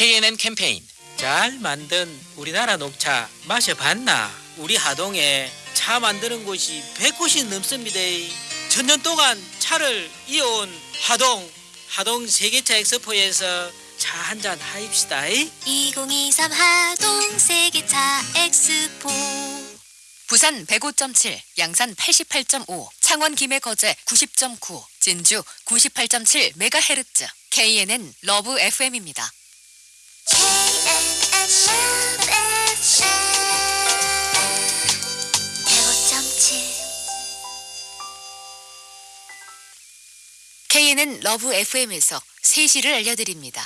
KNN 캠페인 잘 만든 우리나라 녹차 마셔봤나? 우리 하동에 차 만드는 곳이 100곳이 넘습니다. 천년 동안 차를 이어온 하동, 하동 세계차 엑스포에서 차 한 잔 하입시다. 2023 하동 세계차 엑스포 부산 105.7, 양산 88.5, 창원 김해 거제 90.9, 진주 98.7 메가헤르츠. KNN 러브 FM입니다. KNN 러브 FM에서 세시를 알려드립니다.